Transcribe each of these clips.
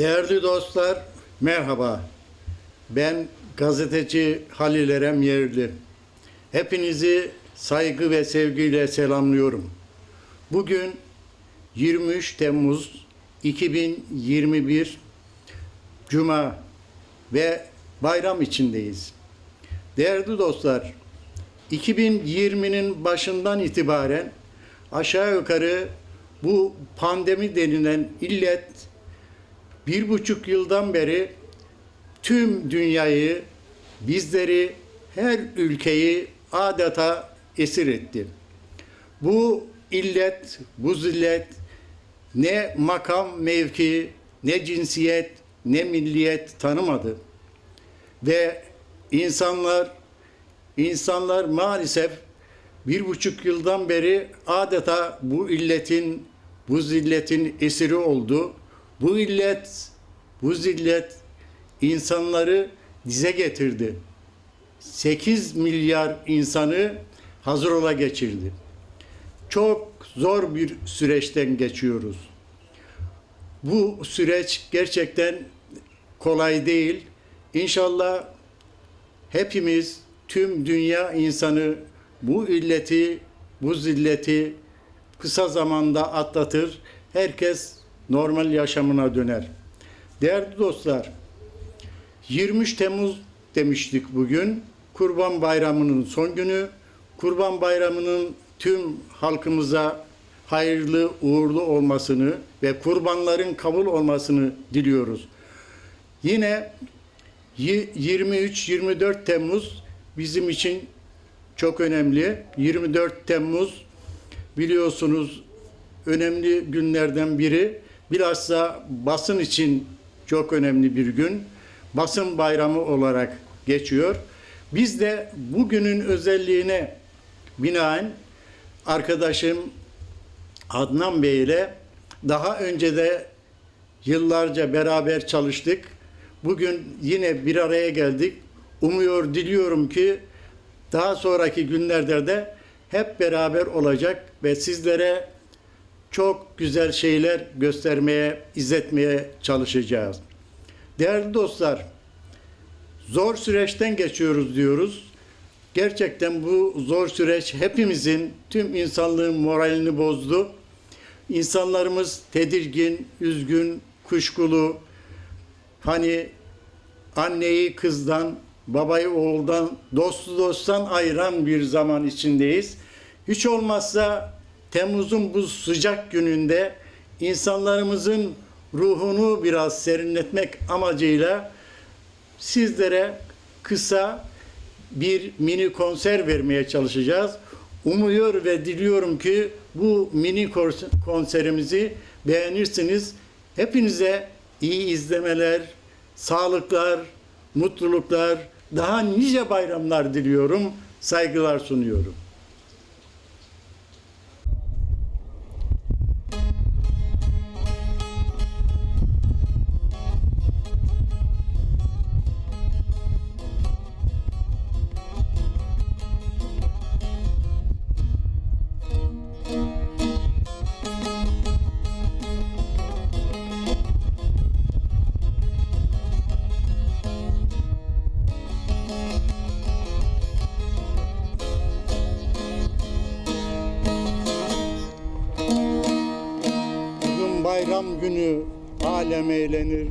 Değerli dostlar, merhaba. Ben gazeteci Halil Erem Yerli. Hepinizi saygı ve sevgiyle selamlıyorum. Bugün 23 Temmuz 2021 Cuma ve bayram içindeyiz. Değerli dostlar, 2020'nin başından itibaren aşağı yukarı bu pandemi denilen illet bir buçuk yıldan beri tüm dünyayı, bizleri, her ülkeyi adeta esir etti. Bu illet, bu zillet ne makam mevki, ne cinsiyet, ne milliyet tanımadı. Ve insanlar, insanlar maalesef bir buçuk yıldan beri adeta bu illetin, bu zilletin esiri oldu. Bu illet, bu zillet insanları dize getirdi. 8 milyar insanı hazır ola geçirdi. Çok zor bir süreçten geçiyoruz. Bu süreç gerçekten kolay değil. İnşallah hepimiz tüm dünya insanı bu illeti, bu zilleti kısa zamanda atlatır. Herkes normal yaşamına döner. Değerli dostlar, 23 Temmuz demiştik bugün. Kurban Bayramı'nın son günü. Kurban Bayramı'nın tüm halkımıza hayırlı, uğurlu olmasını ve kurbanların kabul olmasını diliyoruz. Yine 23-24 Temmuz bizim için çok önemli. 24 Temmuz biliyorsunuz önemli günlerden biri. Bilhassa basın için çok önemli bir gün. Basın bayramı olarak geçiyor. Biz de bugünün özelliğine binaen arkadaşım Adnan Bey ile daha önce de yıllarca beraber çalıştık. Bugün yine bir araya geldik. Umuyor, diliyorum ki daha sonraki günlerde de hep beraber olacak ve sizlere çok güzel şeyler göstermeye, izletmeye çalışacağız. Değerli dostlar, zor süreçten geçiyoruz diyoruz. Gerçekten bu zor süreç hepimizin, tüm insanlığın moralini bozdu. İnsanlarımız tedirgin, üzgün, kuşkulu. Hani anneyi kızdan, babayı oğuldan, dostu dosttan ayıran bir zaman içindeyiz. Hiç olmazsa Temmuz'un bu sıcak gününde insanlarımızın ruhunu biraz serinletmek amacıyla sizlere kısa bir mini konser vermeye çalışacağız. Umuyor ve diliyorum ki bu mini konserimizi beğenirsiniz. Hepinize iyi izlemeler, sağlıklar, mutluluklar, daha nice bayramlar diliyorum. Saygılar sunuyorum. Alem eğlenir.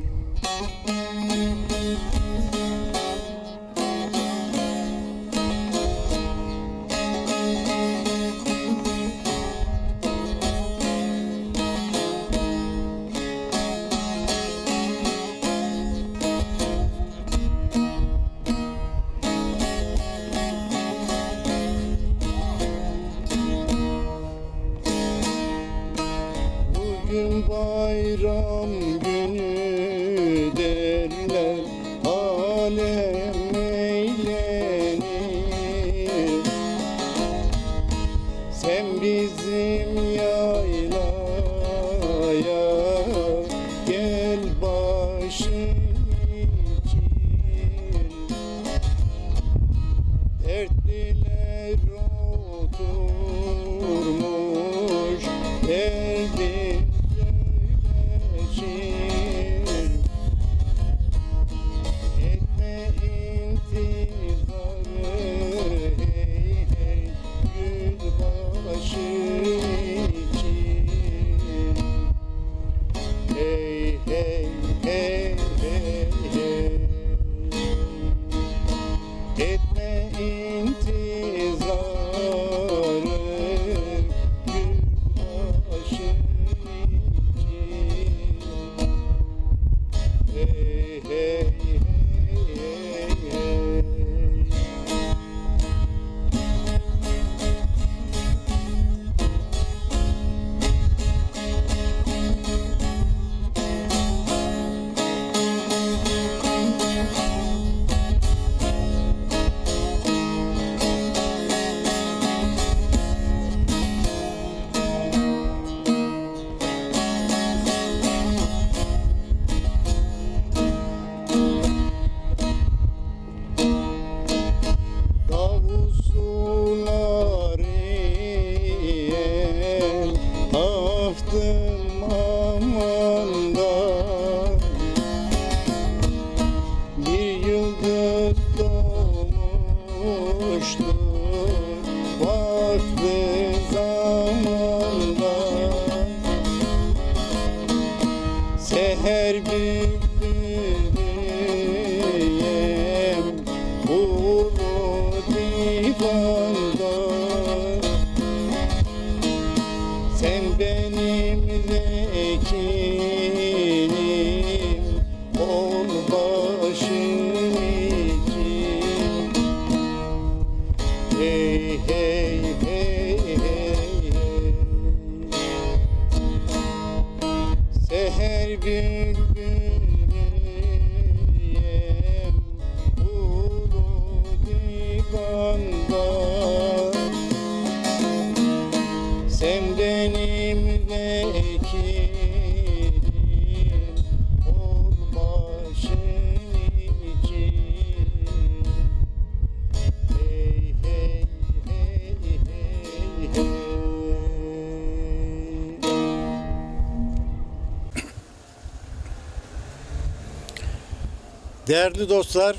Değerli dostlar,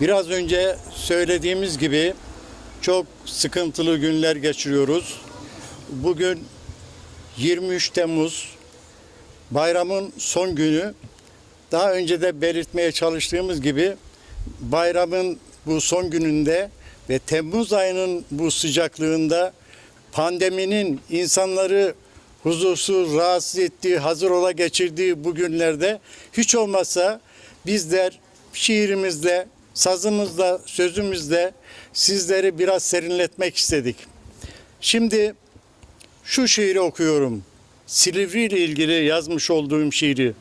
biraz önce söylediğimiz gibi çok sıkıntılı günler geçiriyoruz. Bugün 23 Temmuz bayramın son günü. Daha önce de belirtmeye çalıştığımız gibi bayramın bu son gününde ve Temmuz ayının bu sıcaklığında pandeminin insanları huzursuz, rahatsız ettiği, hazır ola geçirdiği bu günlerde hiç olmazsa bizler şiirimizle, sazımızla, sözümüzle sizleri biraz serinletmek istedik. Şimdi şu şiiri okuyorum. Silivri ile ilgili yazmış olduğum şiiri.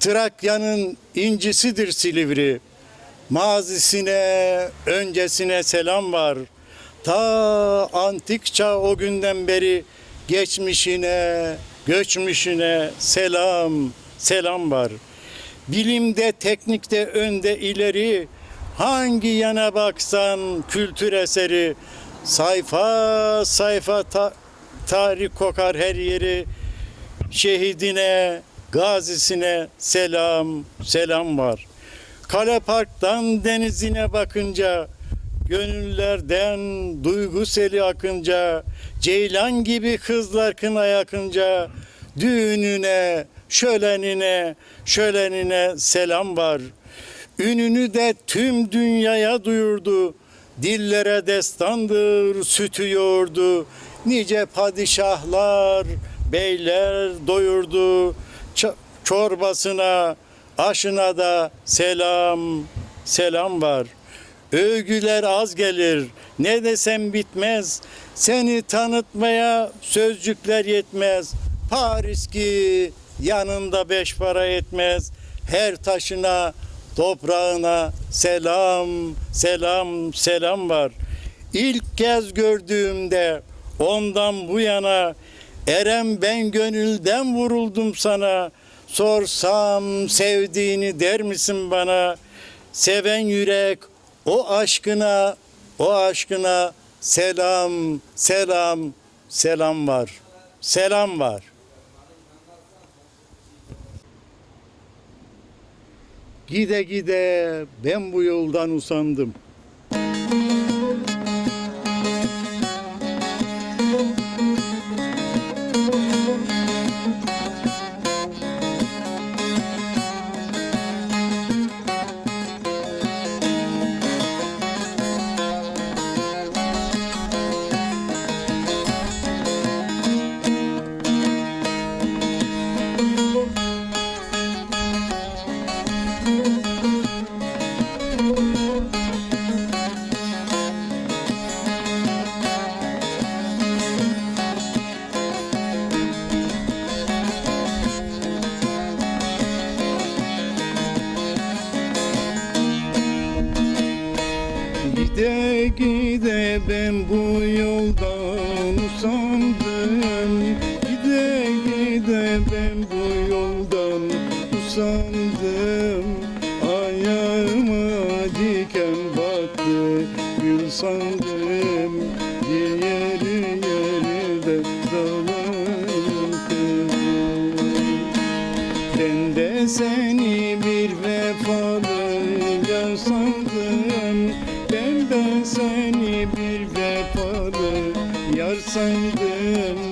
Trakya'nın incisidir Silivri. Mazisine, öncesine selam var. Ta antik çağ o günden beri geçmişine, göçmüşüne selam, selam var. Bilimde, teknikte önde ileri, hangi yana baksan kültür eseri, sayfa sayfa ta- tarih kokar her yeri, şehidine, gazisine selam, selam var. Kale Park'tan denizine bakınca, gönüllerden duygu seli akınca, ceylan gibi kızlar kına yakınca, düğününe, şölenine, şölenine selam var. Ününü de tüm dünyaya duyurdu. Dillere destandır sütü yoğurdu. Nice padişahlar, beyler doyurdu. Çorbasına, aşına da selam, selam var. Övgüler az gelir, ne desem bitmez. Seni tanıtmaya sözcükler yetmez. Paris ki yanında beş para etmez. Her taşına, toprağına selam, selam, selam var. İlk kez gördüğümde ondan bu yana Erem ben gönülden vuruldum sana. Sorsam sevdiğini der misin bana? Seven yürek o aşkına, o aşkına selam, selam, selam var. Selam var. Gide gide ben bu yoldan usandım. Gide gide ben bu yoldan usandım. Gide gide ben bu yoldan usandım. Ayağıma diken battı gül sandım. Yeri kızım. Ben de seni bir vefalı yar sandım De seni bir vefalı yar sandım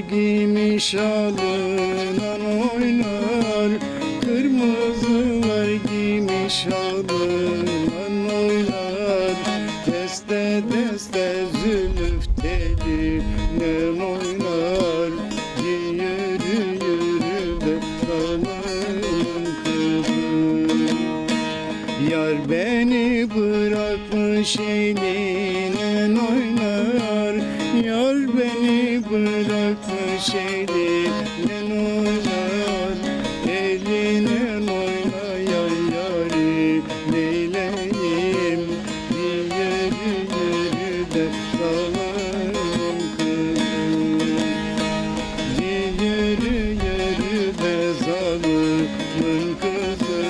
giymiş alınan oynar. Kırmızılar giymiş alınan oynar. Deste deste zülüf teline oynar. Yürü yürü de kanın kızı Yar beni bırakmış eline oynar. Yar beni bırakmış eline oynar Eline oynar yar yari neyleyim? Yürü yürü de dalarım kızım Yürü yürü be zalımın kızı.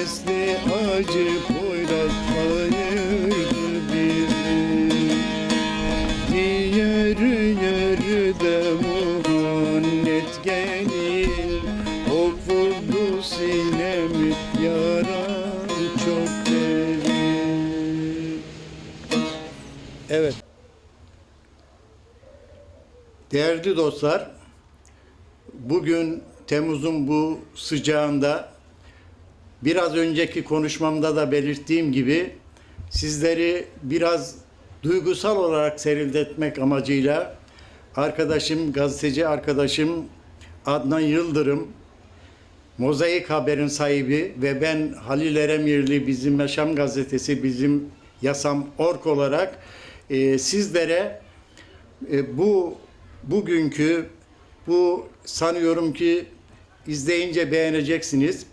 Esli acı Değerli dostlar, bugün Temmuz'un bu sıcağında biraz önceki konuşmamda da belirttiğim gibi sizleri biraz duygusal olarak serinletmek amacıyla arkadaşım, gazeteci arkadaşım Adnan Yıldırım, Mozaik Haber'in sahibi ve ben Halil Eremirli bizim Yaşam Gazetesi, bizim Yasam Ork olarak e, sizlere e, bu bugünkü bu sanıyorum ki izleyince beğeneceksiniz.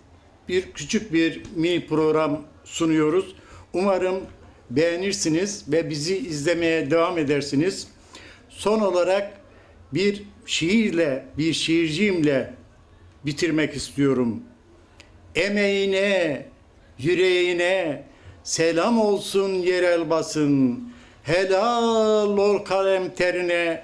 Bir küçük bir mini program sunuyoruz. Umarım beğenirsiniz ve bizi izlemeye devam edersiniz. Son olarak bir şiirle, bir şiircimle bitirmek istiyorum. Emeğine, yüreğine selam olsun yerel basın. Helal ol kalem terine,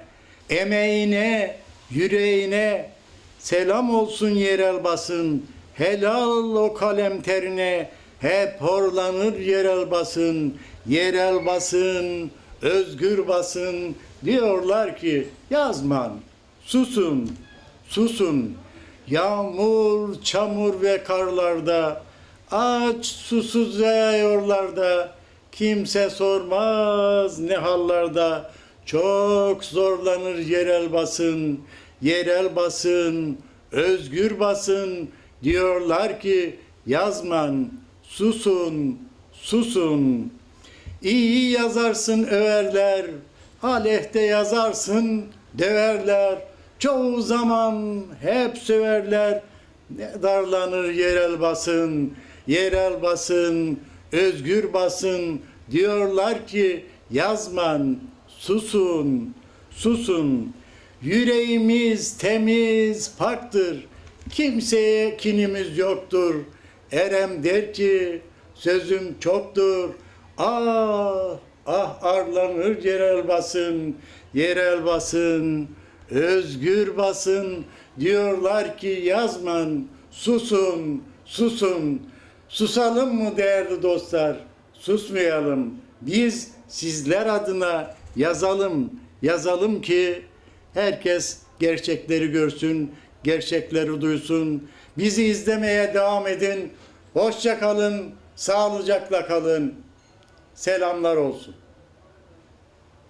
emeğine, yüreğine selam olsun yerel basın. Helal o kalem terine hep horlanır yerel basın. Yerel basın, özgür basın diyorlar ki yazman, susun, susun. Yağmur, çamur ve karlarda aç susuz yağıyorlarda kimse sormaz ne hallarda çok zorlanır yerel basın yerel basın özgür basın. Diyorlar ki yazman susun susun. İyi yazarsın överler aleyhte yazarsın döverler. Çoğu zaman hep söverler. Ne darlanır yerel basın yerel basın özgür basın. Diyorlar ki yazman susun susun. Yüreğimiz temiz paktır kimseye kinimiz yoktur. Erem der ki sözüm çoktur. Ah ah arlanır yerel basın yerel basın özgür basın. Diyorlar ki yazman susun susun. Susalım mı değerli dostlar? Susmayalım. Biz sizler adına yazalım yazalım ki herkes gerçekleri görsün gerçekleri duysun. Bizi izlemeye devam edin. Hoşça kalın sağlıcakla kalın. Selamlar olsun